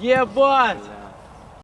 Ебать!